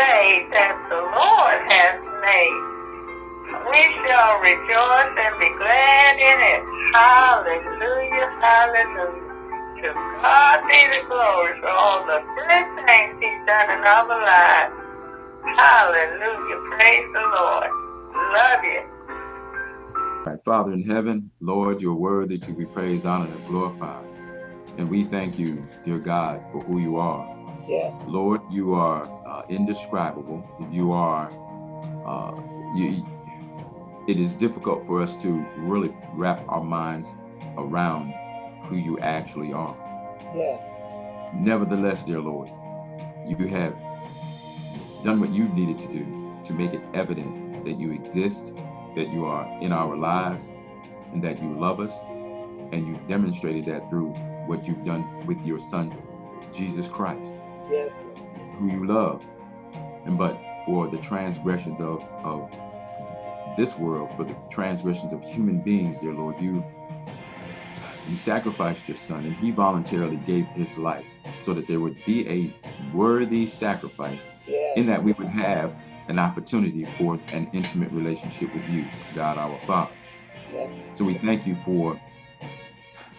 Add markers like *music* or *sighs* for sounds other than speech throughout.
day that the Lord has made. We shall rejoice and be glad in it. Hallelujah, hallelujah. To God be the glory for all the good things he's done in our lives. Hallelujah, praise the Lord. Love you. Right, Father in heaven, Lord, you're worthy to be praised, honored, and glorified. And we thank you, dear God, for who you are. Yes. Lord, you are uh, indescribable. You are, uh, you, it is difficult for us to really wrap our minds around who you actually are. Yes. Nevertheless, dear Lord, you have done what you needed to do to make it evident that you exist, that you are in our lives, and that you love us. And you demonstrated that through what you've done with your son, Jesus Christ. Yes. Who you love. And but for the transgressions of, of this world, for the transgressions of human beings, dear Lord, you you sacrificed your son and he voluntarily gave his life so that there would be a worthy sacrifice in that we would have an opportunity for an intimate relationship with you, God our Father. So we thank you for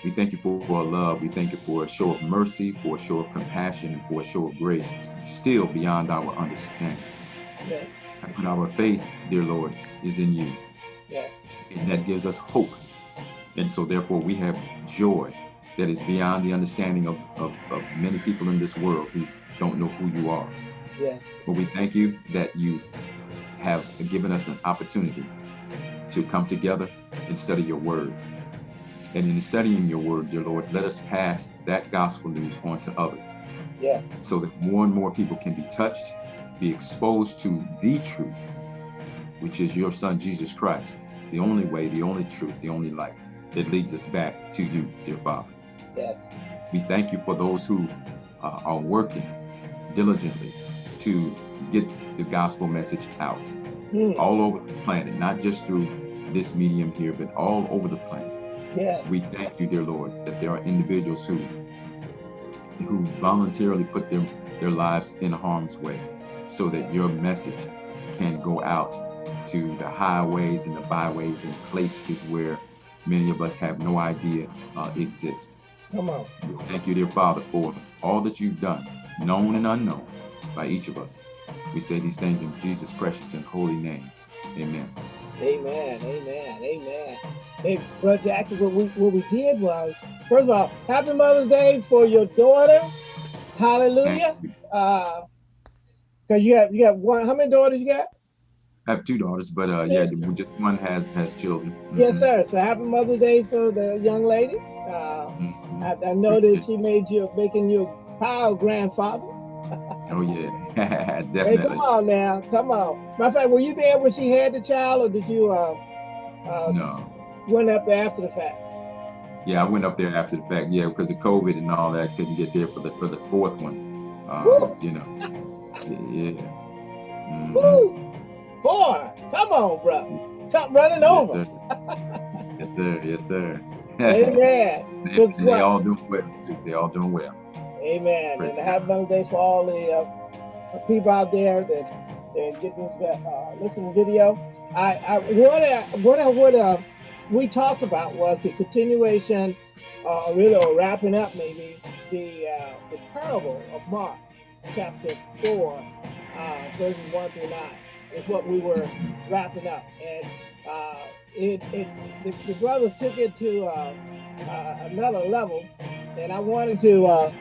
we thank you for, for love. We thank you for a show of mercy, for a show of compassion, and for a show of grace, still beyond our understanding. Yes. And our faith, dear Lord, is in you. Yes. And that gives us hope. And so therefore we have joy that is beyond the understanding of, of, of many people in this world who don't know who you are. Yes. But we thank you that you have given us an opportunity to come together and study your word. And in studying your word, dear Lord, let us pass that gospel news on to others. Yes. So that more and more people can be touched, be exposed to the truth, which is your son, Jesus Christ, the only way, the only truth, the only life that leads us back to you, dear Father. Yes. We thank you for those who uh, are working diligently to get the gospel message out Mm. all over the planet, not just through this medium here, but all over the planet. Yes. We thank you, dear Lord, that there are individuals who who voluntarily put their, their lives in harm's way so that your message can go out to the highways and the byways and places where many of us have no idea uh, exist. Come on. Thank you, dear Father, for all that you've done, known and unknown, by each of us. We say these things in Jesus' precious and holy name. Amen. Amen. Amen. Amen. Hey, Brother Jackson, what we what we did was, first of all, happy Mother's Day for your daughter. Hallelujah. Uh, cause you have you have one. How many daughters you got? I have two daughters, but uh, yeah, just one has has children. Yes, Mhm. sir. So happy Mother's Day for the young lady. Uh, Mhm. I, I know that she made you making you a proud grandfather. Oh yeah, *laughs* Hey, definitely. come on now, come on. Matter of fact, were you there when she had the child, or did you uh, uh No, went up there after the fact? yeah, I went up there after the fact. Yeah, because of COVID and all that, couldn't get there for the for the fourth one. Woo. you know, yeah. Mhm. Woo! Boy, come on, bro. Come running Yes, over. sir. yes, sir. Yes, sir. Amen. *laughs* they, they all doing well too. They all doing well. Amen. Praise And happy Mother's Day for all the uh, people out there that, that get this uh, listen video. I, I what I, what I would uh, we talked about was the continuation, uh, really, or wrapping up maybe the uh, the parable of Mark, chapter four, uh, verses one through nine, is what we were wrapping up, and uh, it, it the, the brothers took it to uh, uh, another level, and I wanted to. Uh,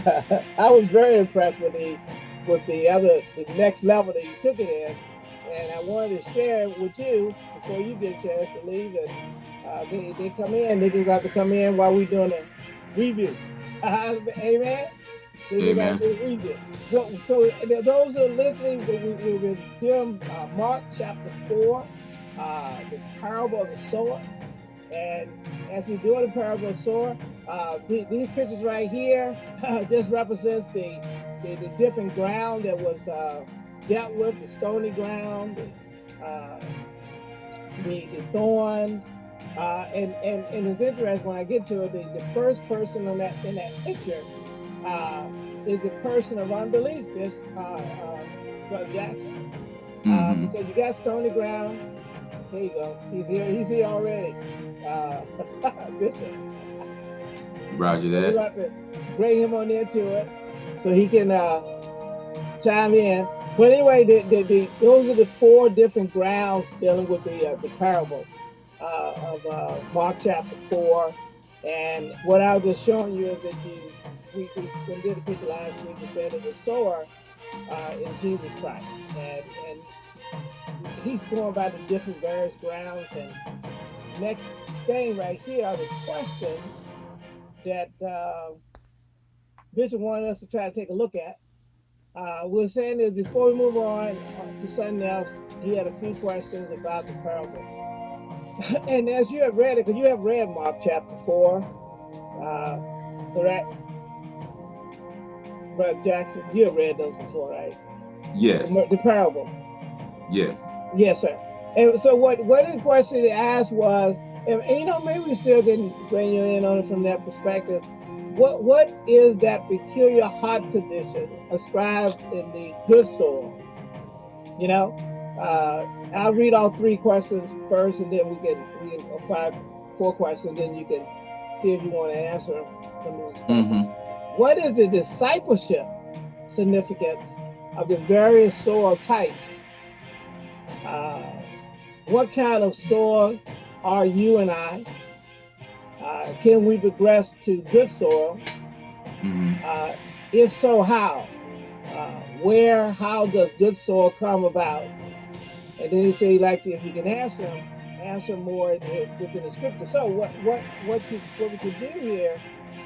*laughs* I was very impressed with the with the other the next level that you took it in, and I wanted to share it with you before you get a chance to leave. And uh, they, they come in, they just got to come in while we're doing a review. *laughs* Amen. They just got Amen. to do a review. So, so those who are listening, we, we, we're doing uh, Mark chapter four, uh, the parable of the sower. And as we do the parable of the sower, uh, the- these pictures right here, *laughs* this represents the, the, the different ground that was uh, dealt with, the stony ground, the, uh, the, the thorns. Uh, and, and, and it's interesting when I get to it, the, the first person in that, in that picture uh, is a person of unbelief. This uh, uh, Brother Jackson. Mhm. Um, because you got stony ground. There you go. He's here. He's here already. Uh, *laughs* Bishop. Roger that. bring him on into it so he can uh, chime in. But anyway, the, the, the, those are the four different grounds dealing with the uh, the parable uh, of uh, Mark chapter four. And what I was just showing you is that we, we, we did a picture last week and said that the sower uh, is Jesus Christ, and and he's going by the different various grounds. And next thing right here are the questions that uh, Bishop wanted us to try to take a look at. Uh, we're saying is before we move on uh, to something else, he had a few questions about the parable. *laughs* and as you have read it, because you have read Mark chapter 4, uh, correct? Brother Jackson, you have read those before, right? Yes. The, the parable. Yes. Yes, sir. And so what what the question he asked was, and, and you know, maybe we still didn't bring you in on it from that perspective. What what is that peculiar heart condition ascribed in the good soil? You know, uh, I'll read all three questions first, and then we can we can five four questions, then you can see if you want to answer them. this hmm what is the discipleship significance of the various soil types? Uh, what kind of soil are you and I? Uh, can we progress to good soil? hmm Uh, if so, how? Uh, where, how does good soil come about? And then he say, like, if you can answer them, answer more within the scripture. So, what, what, what, you, what we could do here?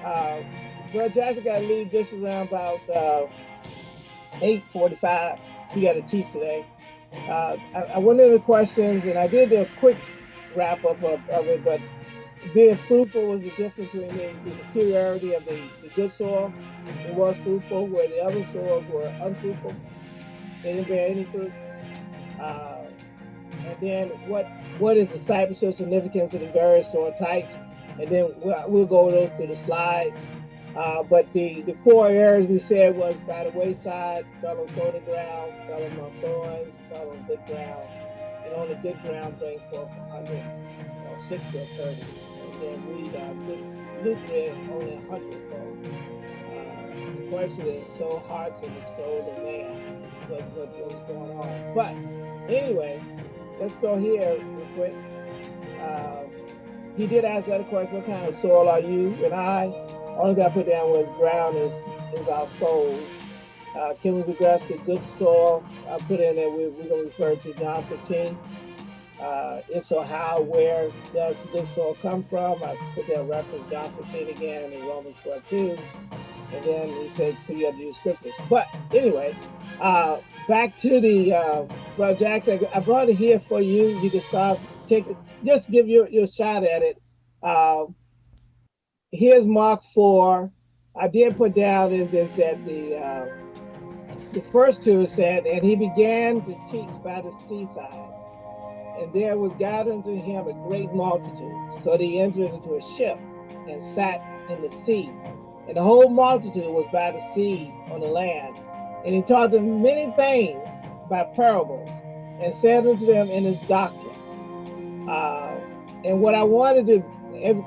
Uh, well, Jackson got to leave this around about uh, 8:45. He got to teach today. Uh, I, I went into the questions and I did a quick wrap up of, of it, but being fruitful was the difference between the, the peculiarity of the, the good soil. It was fruitful, where the other soils were unfruitful. They didn't bear any fruit. Uh, and then what what is discipleship significance of the various soil types? And then we'll, we'll go those through the slides. Uh, but the, the four areas we said was by the wayside, fell on stony ground, fell on thorns, fell on good ground. And on the good ground, bring forth a hundred, or sixty or thirty. And we, Luke, Luke read only a hundred fold. Uh, the question is, so hard the soul of man. What, what, what's going on? But anyway, let's go here real quick. Uh, he did ask that question, what kind of soil are you and I? Only thing I put down was ground is is our souls. Uh, can we progress to good soil? I put in there, we, we're going to refer to John 15. Uh, if so, how, where does this all come from? I put that reference John 15 again in Romans 12 2. And then he said, put you the scriptures. But anyway, uh, back to the, uh, Brother Jackson, I brought it here for you. You can start, take it, just give your, your shot at it. Uh, here's Mark 4. I did put down is this that the uh, the first two said, and he began to teach by the seaside, and there was gathered unto him a great multitude, so he entered into a ship and sat in the sea, and the whole multitude was by the sea on the land, and he taught them many things by parables, and said unto them in his doctrine. Uh, and what I wanted to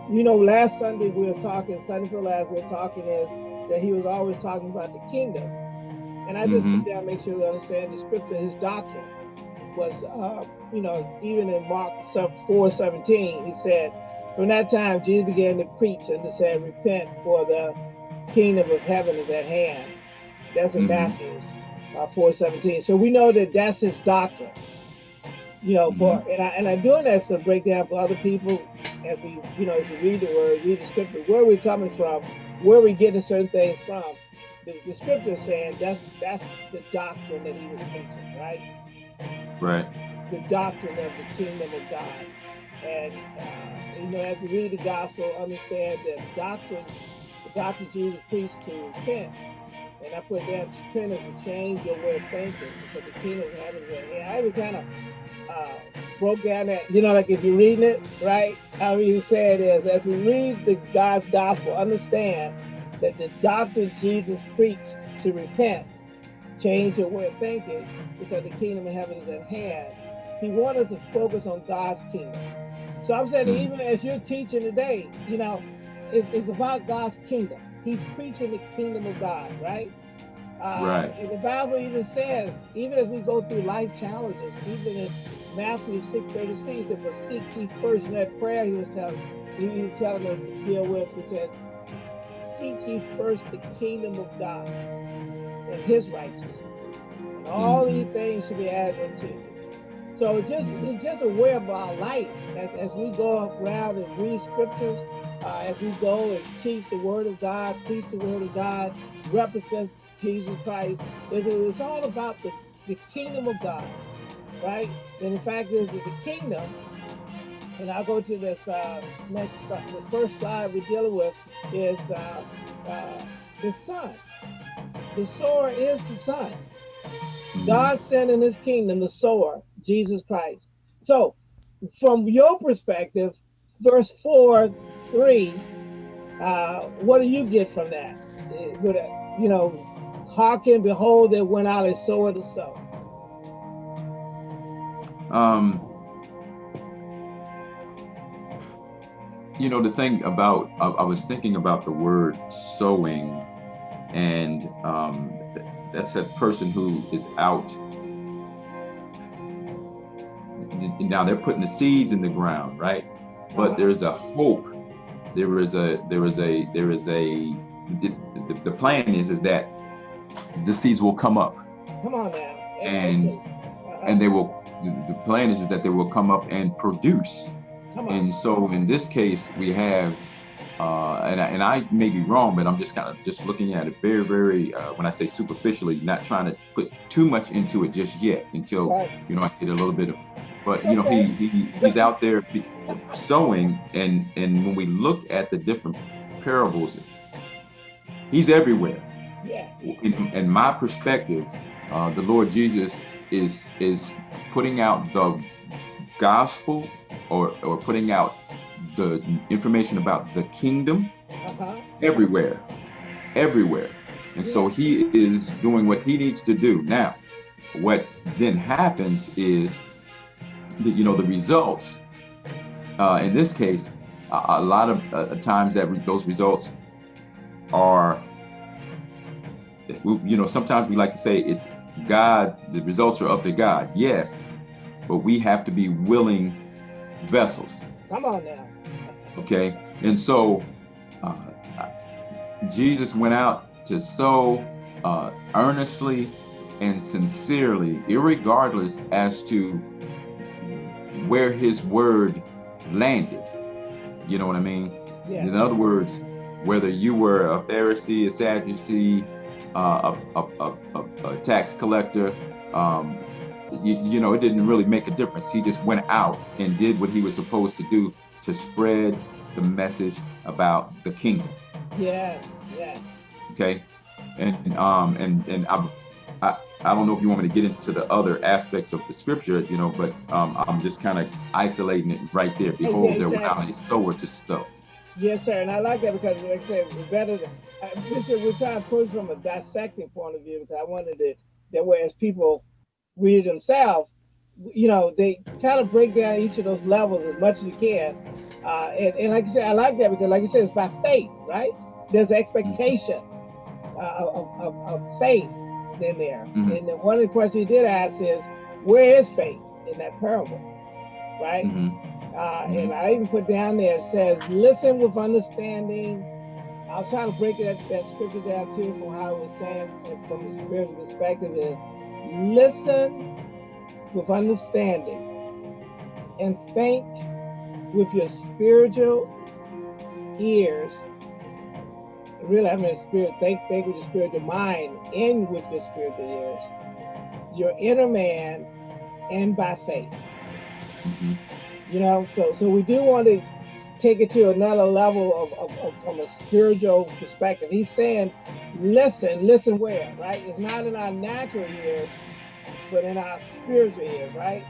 you know, last Sunday we were talking, Sunday for last, we were talking is that he was always talking about the kingdom. And I just Mhm. put down, make sure we understand the scripture, his doctrine was, uh, you know, even in Mark 4 17, he said, From that time, Jesus began to preach and to say, Repent, for the kingdom of heaven is at hand. That's in Mhm. Matthew uh, 4 17. So we know that that's his doctrine. You know, for and I and I'm doing that to break down for other people as we, you know, as we read the word, read the scripture, where we're coming from, where we're getting certain things from. The, the scripture is saying that's that's the doctrine that he was preaching, right? Right. The doctrine of the kingdom of God. And uh, you know, as we read the gospel, understand that doctrine, the doctrine Jesus preached to repent. And I put that repent is to change your way of thinking because the kingdom of heaven is at. I even kind of uh, broke down that, you know, like if you're reading it, right? How you say it is, as we read the God's gospel, understand that the doctrine Jesus preached to repent change your way of thinking because the kingdom of heaven is at hand. He wants us to focus on God's kingdom. So I'm saying Mhm. even as you're teaching today, you know, it's, it's about God's kingdom. He's preaching the kingdom of God, right? Uh, Right. And the Bible even says, even as we go through life challenges, even in Matthew 6:36, it said, "But seek ye first." In that prayer, he was telling, he was telling us to deal with. He said, "Seek ye first the kingdom of God and His righteousness, and all these things should be added unto you." So it's just it's just a way of our life as, as we go around and read scriptures, uh, as we go and teach the word of God, preach the word of God, represents Jesus Christ. It's, it's all about the, the kingdom of God, right? And the fact is that the kingdom, and I'll go to this uh, next, uh, the first slide we're dealing with is uh, uh, the Son. The sower is the Son. God sent in his kingdom the sower, Jesus Christ. So, from your perspective, verse 4 3, uh, what do you get from that? You know, hearken, behold, there went out a sower to sow. Um, you know, the thing about, I, I was thinking about the word sowing, and um, th- that's a person who is out. Now they're putting the seeds in the ground, right? But there's a hope. There is a, there is a, there is a, the, the, plan is, is that the seeds will come up Come on now. And- Uh, and they will, the, the plan is, is that they will come up and produce. come on. And so in this case, we have, uh, and, I, and I may be wrong, but I'm just kind of just looking at it very, very, uh, when I say superficially, not trying to put too much into it just yet until, Right. you know, I get a little bit of, but you know, he, he he's out there sowing, and and when we look at the different parables, he's everywhere. Yeah. In, in my perspective, uh, the Lord Jesus is is putting out the gospel or or putting out the information about the kingdom Uh-huh. everywhere, everywhere. And so he is doing what he needs to do. Now, what then happens is, that, you know, the results. Uh, in this case, a, a lot of uh, times that re- those results are, you know, sometimes we like to say it's God. The results are up to God. Yes, but we have to be willing vessels. Come on now. Okay, and so uh, Jesus went out to sow uh, earnestly and sincerely, irregardless as to where his word landed. You know what I mean? Yeah. In other words, whether you were a Pharisee, a Sadducee, uh, a, a, a, a, a tax collector, um, you, you know, it didn't really make a difference. He just went out and did what he was supposed to do to spread the message about the kingdom. Yes. Yes. Okay, and um and and I, I I don't know if you want me to get into the other aspects of the scripture, you know, but um I'm just kind of isolating it right there. Behold, there went out a sower to sow. Yes, sir. And I like that because, like I said, better. Than, uh, Bishop, we're trying to approach from a dissecting point of view because I wanted to, that whereas people read it themselves, you know, they kind of break down each of those levels as much as you can. Uh, and, and like I said, I like that because, like you said, it's by faith, right? There's expectation uh, of, of, of faith in there. Mhm. And then one of the questions he did ask is, where is faith in that parable, right? Mhm. Uh, and I even put down there, it says, listen with understanding. I was trying to break that, that scripture down too from how it was saying from a spiritual perspective is listen with understanding and think with your spiritual ears. Really, I mean, spirit, think, think with your spiritual mind and with your spiritual ears, your inner man, and by faith. Mhm. You know, so so we do want to take it to another level of, of, of from a spiritual perspective. He's saying, listen, listen where, right? It's not in our natural ears, but in our spiritual ears, right?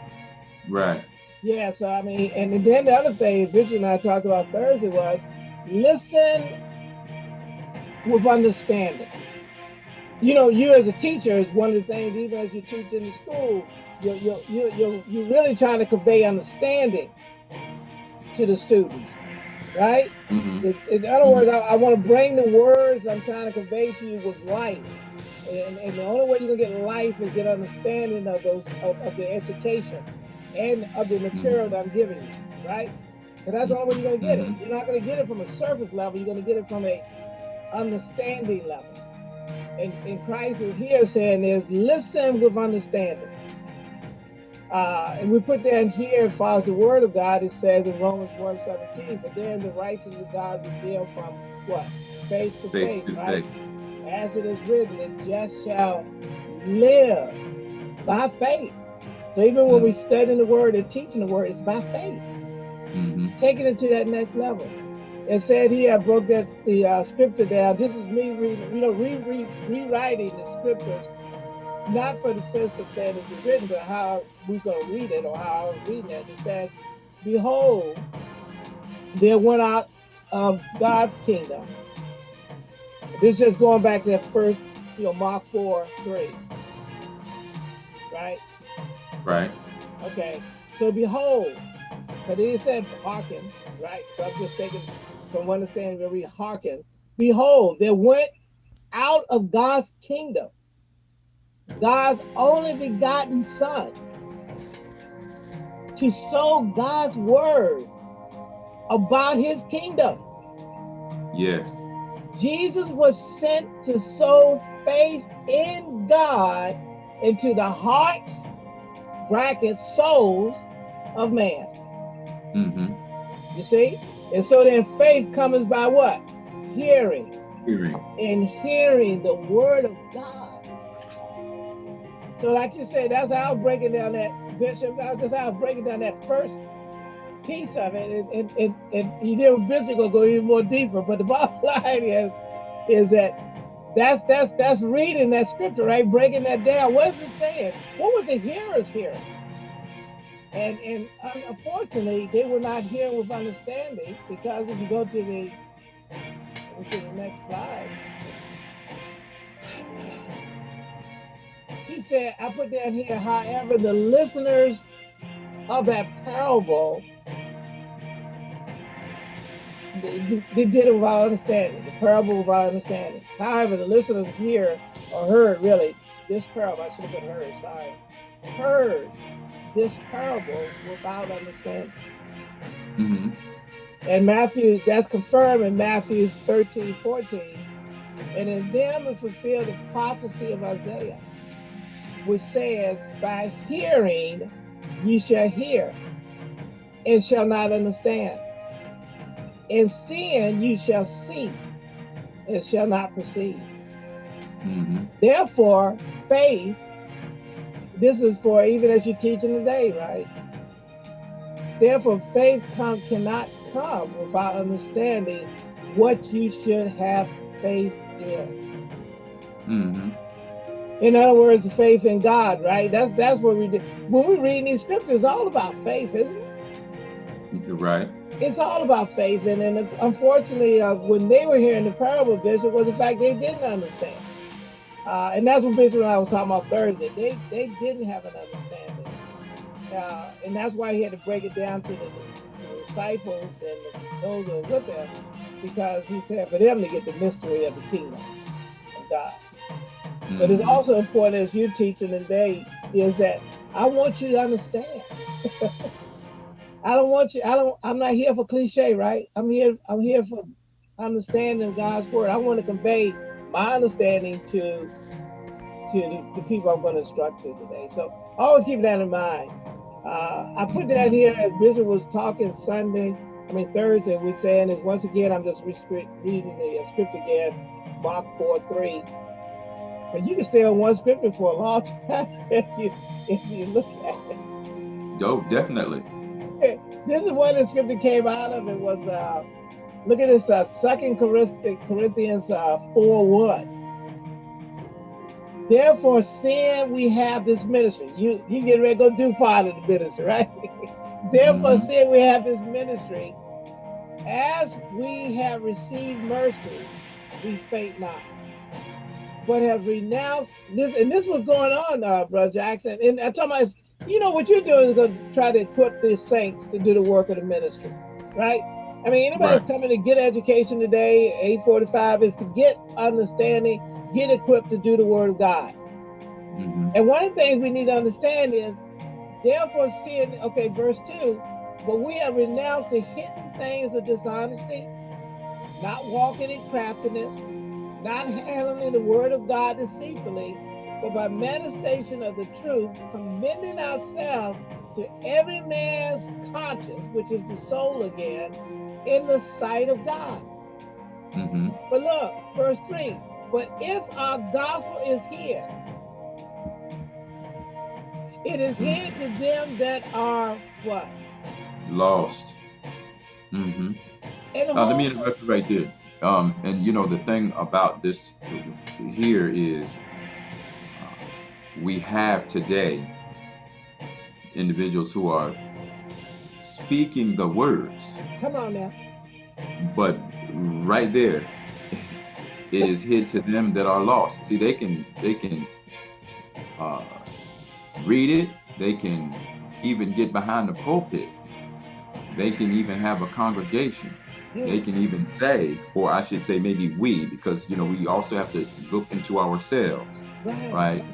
Right. Yeah, so I mean, and then the other thing Bishop and I talked about Thursday was listen with understanding. you know, you as a teacher is one of the things, even as you teach in the school, you're, you're, you're, you're, you're really trying to convey understanding to the students, right? Mhm. In, other words, I, I want to bring the words I'm trying to convey to you with life. And, and the only way you're gonna get life is get understanding of those of, of the education and of the material that I'm giving you, right? And that's the only way you're gonna get it. You're not gonna get it from a surface level, you're gonna get it from a understanding level. And, and Christ is here saying is listen with understanding. Uh, and we put that here as far as the word of God, it says in Romans 1 17, but then the righteousness of God revealed from what? Faith to Faith faith, to right? faith. As it is written, the just shall live by faith. So even when we studying the word and teaching the word, it's by faith. Mhm. Taking it to that next level. It said here, I broke that the uh, scripture down. This is me reading, you know, re, re, rewriting the scriptures, not for the sense of saying it's written, but how we're going to read it or how I was reading it. It says, Behold, there went out of God's kingdom. This is just going back to that first, you know, Mark 4 3. Right? Right. Okay. So behold, but he said hearken, right? So I'm just taking from understanding where we hearken. Behold, there went out of God's kingdom, God's only begotten Son, to sow God's word about his kingdom. Yes. Jesus was sent to sow faith in God into the hearts, bracket, souls of man. hmm You see? And so then faith comes by what? Hearing. Hearing. And hearing the word of God. So like you said, that's how I was breaking down that, Bishop, uh, that's how I was breaking down that first piece of it. And, and, and, and you know, Bishop gonna go even more deeper. But the *laughs* bottom line is, is that that's that's that's reading that scripture, right? Breaking that down. What is it saying? What was the hearers hearing? And and unfortunately, they were not hearing with understanding because if you go to the go to the next slide, he said, I put down here, however, the listeners of that parable they, they did it without understanding, the parable without understanding. However, the listeners here, or heard really this parable, I should have been heard, sorry, heard this parable without understanding. hmm And Matthew, that's confirmed in Matthew 13, 14. And in them is fulfilled the prophecy of Isaiah, which says, By hearing ye shall hear, and shall not understand. And seeing you shall see, and shall not perceive. hmm Therefore, faith, this is for even as you're teaching today, right? Therefore, faith come, cannot come without understanding what you should have faith in. hmm In other words, the faith in God, right? That's that's what we do. When we read these scriptures, it's all about faith, isn't it? You're right. It's all about faith. And, and unfortunately, uh, when they were hearing the parable, Bishop, was the fact they didn't understand. Uh, and that's what Bishop and I was talking about Thursday. They they didn't have an understanding. Uh, and that's why he had to break it down to the, to the disciples and the, those who were with him, because he said for them to get the mystery of the kingdom of God. But it's Mhm. also important as you're teaching today is that I want you to understand. *laughs* I don't want you, I don't, I'm not here for cliche, right? I'm here, I'm here for understanding God's word. I want to convey my understanding to to the, the people I'm going to instruct to today. So always keep that in mind. Uh, I put that here as Bishop was talking Sunday, I mean Thursday, we're saying is once again, I'm just re- reading the uh, script again, Mark 4 3. But you can stay on one scripture for a long *laughs* time if you, if you look at it. Oh, definitely. This is what the scripture came out of. It was, uh, look at this, uh, Second Corinthians, Corinthians uh, 4 1. Therefore, seeing we have this ministry, you you get ready to go do part of the ministry, right? *laughs* Therefore, Mhm. seeing we have this ministry, as we have received mercy, we faint not. But have renounced this. And this was going on, uh, Brother Jackson. And I'm talking about, you know, what you're doing is going to try to equip the saints to do the work of the ministry, right? I mean, anybody right. that's coming to get education today, 845, is to get understanding, get equipped to do the word of God. Mm -hmm. And one of the things we need to understand is, therefore, seeing, okay, verse 2, but we have renounced the hidden things of dishonesty, not walking in craftiness, not handling the word of God deceitfully, but by manifestation of the truth, commending ourselves to every man's conscience, which is the soul again, in the sight of God. Mm -hmm. But look, verse 3 But if our gospel is here, it is mm-hmm. hid to them that are what? Lost. Mm -hmm. Uh, let me interrupt you right there. Um, and you know, the thing about this here is uh, we have today individuals who are speaking the words. Come on now. But right there, it is hid to them that are lost. See, they can they can uh, read it. They can even get behind the pulpit. They can even have a congregation. They can even say, or I should say, maybe we, because you know we also have to look into ourselves, right? right?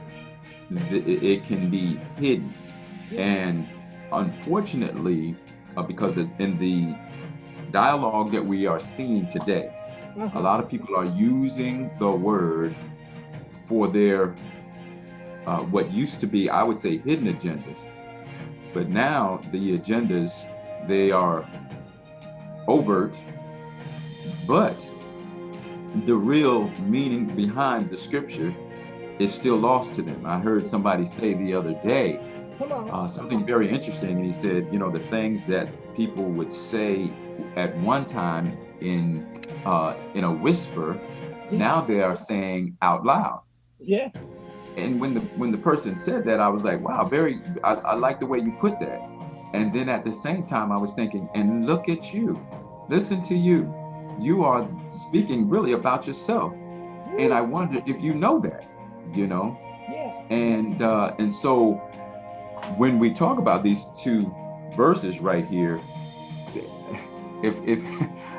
It, it can be hidden, and unfortunately, uh, because in the dialogue that we are seeing today, a mm-hmm. lot of people are using the word for their uh, what used to be, I would say, hidden agendas. But now the agendas, they are overt, but the real meaning behind the scripture is still lost to them. I heard somebody say the other day, uh, something very interesting. And he said, you know, the things that people would say at one time in uh, in a whisper, yeah. now they are saying out loud. Yeah. And when the when the person said that, I was like, wow, very. I, I like the way you put that. And then at the same time, I was thinking, and look at you, listen to you. You are speaking really about yourself. And I wonder if you know that, you know. Yeah. And uh, and so when we talk about these two verses right here, if if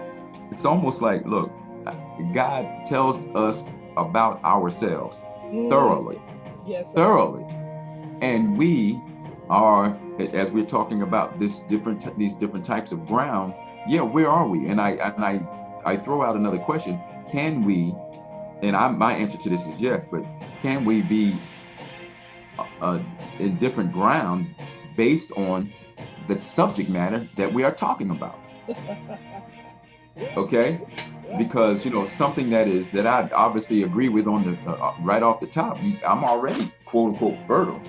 *laughs* it's almost like, look, God tells us about ourselves mm. thoroughly, yes, thoroughly, and we are as we're talking about this different these different types of ground. Yeah, where are we? And I and I I throw out another question: Can we? And I, my answer to this is yes, but can we be uh, in different ground based on the subject matter that we are talking about. okay because you know something that is that i obviously agree with on the uh, uh right off the top i'm already quote unquote fertile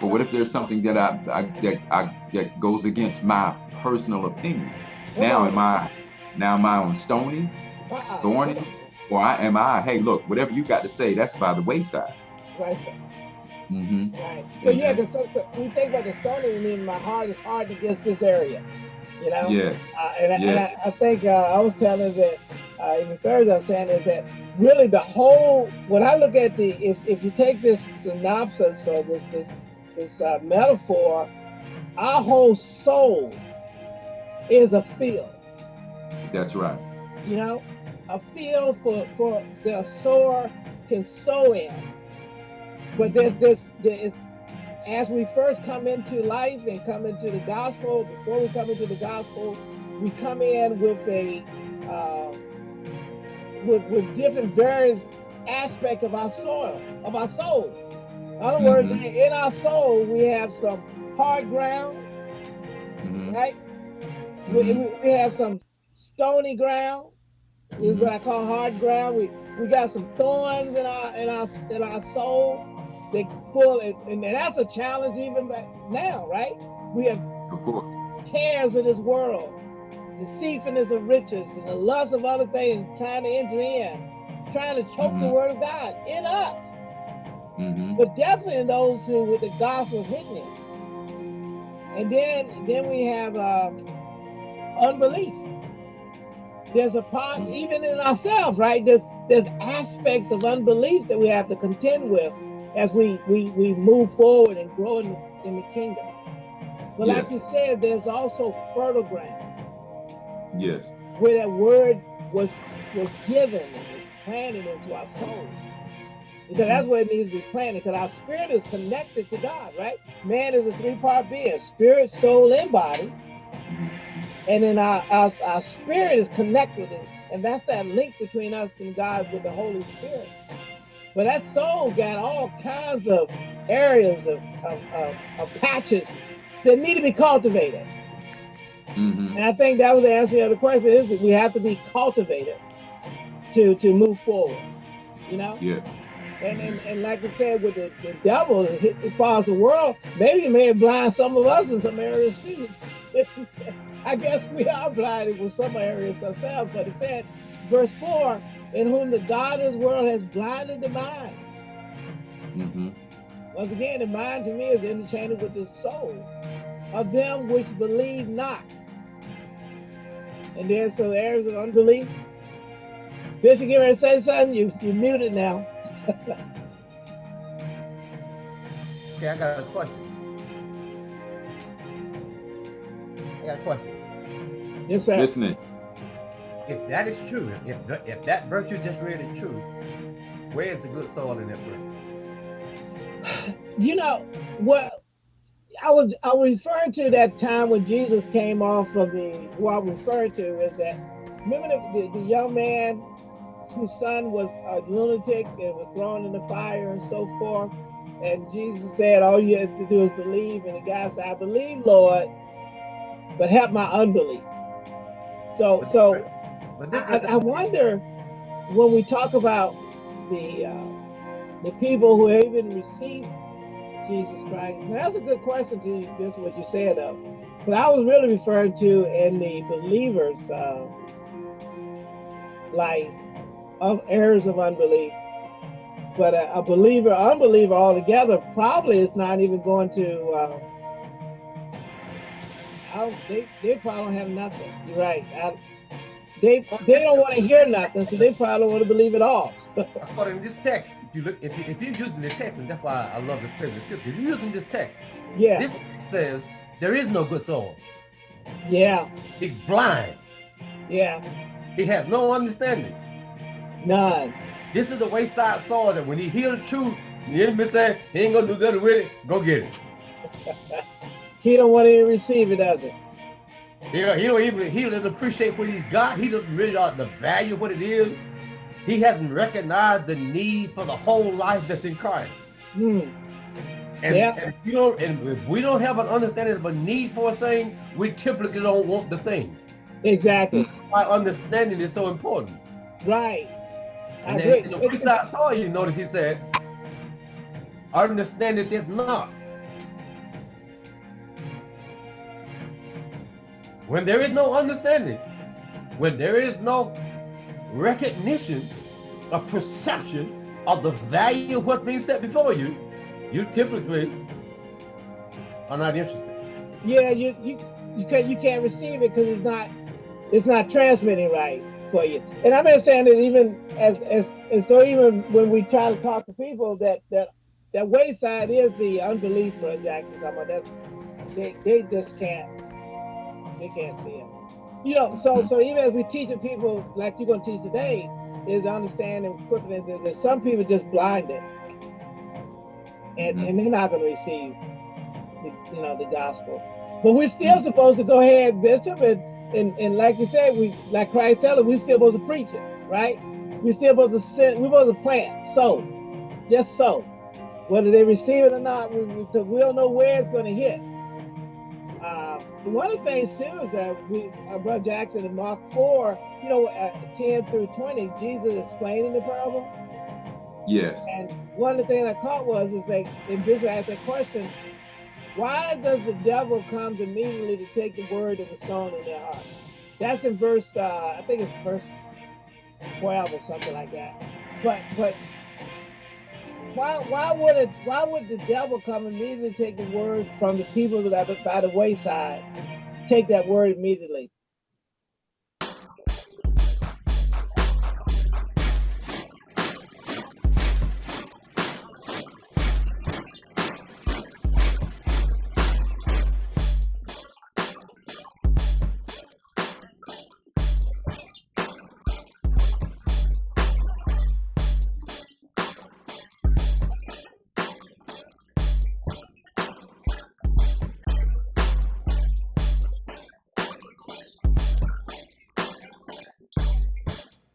but what if there's something that i, I that i that goes against my personal opinion now am i now am i on stony uh-uh. thorny or I, am i hey look whatever you got to say that's by the wayside right Mm -hmm. Right. So yeah, because so, so we think about the stony, I mean, my heart is hard against this area. You know. Yeah. Uh, and, yeah. and I, I think uh, I was telling that uh, even Thursday, I was saying is that really the whole. When I look at the, if if you take this synopsis or this this this uh, metaphor, our whole soul is a field. That's right. You know, a field for for the sower can sow in but there's this, there is, as we first come into life and come into the gospel, before we come into the gospel, we come in with a, uh, with, with different various aspect of our soil, of our soul. In other mm -hmm. words, in our soul, we have some hard ground, mm -hmm. right? Mm -hmm. we, we have some stony ground, is what mm-hmm. I call hard ground. We we got some thorns in our in our in our soul they full, and, and that's a challenge even back now, right? We have cares of this world, deceitfulness of riches, and the lust of other things trying to enter in, trying to choke mm -hmm. the mm-hmm. word of God in us. Mm -hmm. But definitely in those who with the gospel hidden. And then then we have um, unbelief. There's a part, even in ourselves, right? There's, there's aspects of unbelief that we have to contend with as we we we move forward and grow in, in the kingdom. But like you said, there's also fertile ground Yes. where that word was was given and was planted into our souls. Because that's where it needs to be planted, because our spirit is connected to God, right? Man is a three-part being, spirit, soul, and body. Mm-hmm. And then our, our, our spirit is connected, and, and that's that link between us and God with the Holy Spirit. But that soul got all kinds of areas of, of, of, of patches that need to be cultivated. Mhm. And I think that was the answer to the question is that we have to be cultivated to to move forward. You know? Yeah. And and, and like I said, with the, the devil it, it follows the world, maybe it may have blind some of us in some areas too. *laughs* I guess we *laughs* are blinded with some areas ourselves, but it said, verse 4, in whom the God of this world has blinded the minds. hmm Once again, the mind to me is interchangeable with the soul of them which believe not. And there's some areas of unbelief. Bishop, get ready to say something? You, you're muted now. *laughs* Okay, I got a question. Got a question. Yes, sir. Listening. If that is true, if if that verse you just read is true, where is the good soul in that verse? *sighs* You know well, I was I was referring to that time when Jesus came off of the. What I was referring to is that remember the, the, the young man whose son was a lunatic and was thrown in the fire and so forth. And Jesus said, All you have to do is believe. And the guy said, I believe, Lord, but help my unbelief. So so I, I wonder when we talk about the uh, the people who even received Jesus Christ. Now, that's a good question to this what you said though. But I was really referring to in the believers' uh, life of errors of unbelief. But a, a believer, unbeliever altogether, probably is not even going to. Uh, I they, they probably don't have nothing. You're right. I, they they don't want to hear nothing, so they probably don't want to believe it all. *laughs* according to this text, if you look, if, you, if you're using the text, and that's why I love this scripture, scripture, if you're using this text, Yeah, this text says there is no good soul. yeah, He's blind. yeah. He has no understanding. None. This is the wayside soul that when he hears truth, the enemy say he ain't gonna do nothing with it. Go get it. *laughs* He don't want to receive it, does it? He don't, he don't even he doesn't appreciate what he's got. He doesn't really know the value of what it is. He hasn't recognized the need for the whole life that's in Christ. Hmm. And, Yeah. and if don't, and if we don't have an understanding of a need for a thing, we typically don't want the thing. Exactly. Why understanding is so important. Right. And agree. then in the wayside soil, you notice he said, understand it is not. When there is no understanding, when there is no recognition, a perception of the value of what's being set before you, you typically are not interested. Yeah, you you you can't you can't receive it because it's not it's not transmitting right for you. And I'm just saying that even as as and so even when we try to talk to people that that that wayside is the unbelief about that's they they just can't they can't see it. You know, so so even as we teaching people like you're gonna teach today is understand and equipping that some people just blinded and, and they're not gonna receive the, you know the gospel. But we're still supposed to go ahead, Bishop, and, and, and like you said, we like Christ tell us, we're still supposed to preach it, right? We're still supposed to send, we're supposed to plant, sow, just sow. Whether they receive it or not, we, we don't know where it's going to hit. One of the things too is that we, uh, Brother Jackson in Mark 4, you know, uh, 10 through 20, Jesus explaining the parable. Yes. And one of the things I caught was is they Bishop asked that question, why does the devil come immediately to take the word that was sown in their heart? That's in verse uh, I think it's verse 12 or something like that. But but why why would it why would the devil come immediately take the word from the people that are by the wayside? Take that word immediately.